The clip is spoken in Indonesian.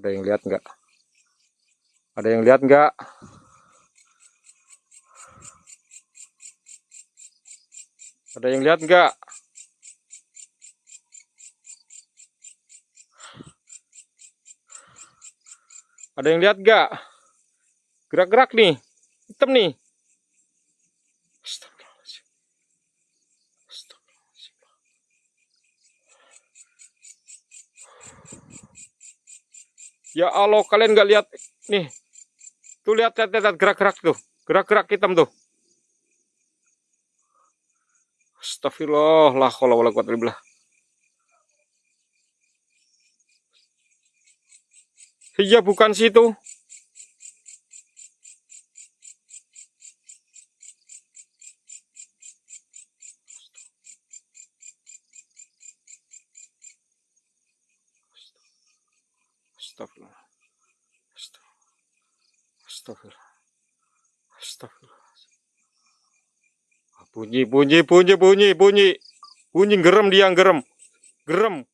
Ada yang lihat nggak? Ada yang lihat nggak? Ada yang lihat nggak? Ada yang lihat nggak? Gerak-gerak nih, hitam nih. Astagfirullahaladzim. Astagfirullahaladzim. Ya Allah, kalian nggak lihat nih? Tuh lihat, lihat, lihat gerak-gerak tuh, gerak-gerak hitam tuh. Astagfirullah, la haula wala quwwata illa. Iya bukan situ. Astagfirullah. Astagfirullah. Astagfirullah. Bunyi, bunyi, bunyi, bunyi, bunyi. Bunyi gerem dia, gerem. Gerem.